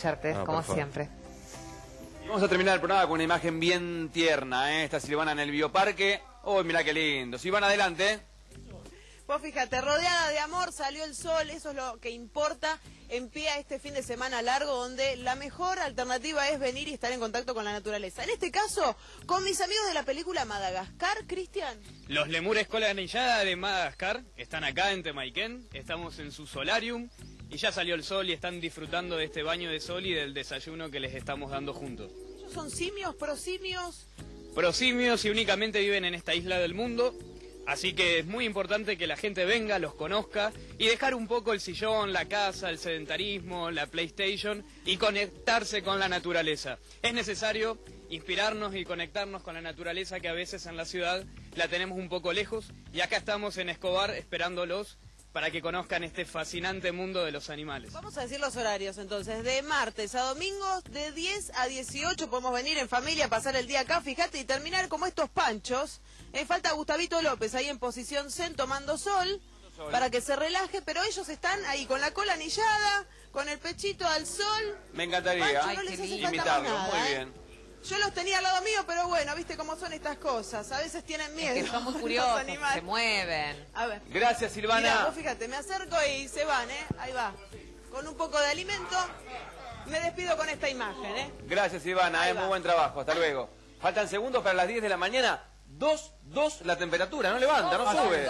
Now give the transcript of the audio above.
escucharte, No, como siempre. Vamos a terminar el programa con una imagen bien tierna, ¿eh? Esta Silvana en el bioparque. Oh, mira qué lindo. Silvana, adelante. Vos fíjate, rodeada de amor, salió el sol, eso es lo que importa en pie a este fin de semana largo, donde la mejor alternativa es venir y estar en contacto con la naturaleza. En este caso, con mis amigos de la película Madagascar, Cristian. Los lemures cola anillada de Madagascar están acá en Temaiken, estamos en su solarium y ya salió el sol y están disfrutando de este baño de sol y del desayuno que les estamos dando juntos. Ellos son simios, prosimios. Prosimios y únicamente viven en esta isla del mundo, así que es muy importante que la gente venga, los conozca y dejar un poco el sillón, la casa, el sedentarismo, la PlayStation y conectarse con la naturaleza. Es necesario inspirarnos y conectarnos con la naturaleza que a veces en la ciudad la tenemos un poco lejos y acá estamos en Escobar esperándolos para que conozcan este fascinante mundo de los animales. Vamos a decir los horarios entonces, de martes a domingos, de 10 a 18 podemos venir en familia, pasar el día acá, fíjate, y terminar como estos panchos. Eh, falta Gustavito López ahí en posición zen tomando sol, para que se relaje, pero ellos están ahí con la cola anillada, con el pechito al sol. Me encantaría Pancho, no les hace falta más imitarlo. nada, Muy ¿eh? Yo los tenía al lado mío, pero bueno, viste cómo son estas cosas. A veces tienen miedo. Es que son muy curiosos, se mueven. A ver. Gracias, Mirá, Silvana. vos fíjate, me acerco y se van, ¿eh? Ahí va. Con un poco de alimento. Me despido con esta imagen, ¿eh? Gracias, Silvana. Ahí ¿eh? Muy buen trabajo. Hasta luego. Faltan segundos para las 10 de la mañana. 2, 2 la temperatura. No levanta, no sube.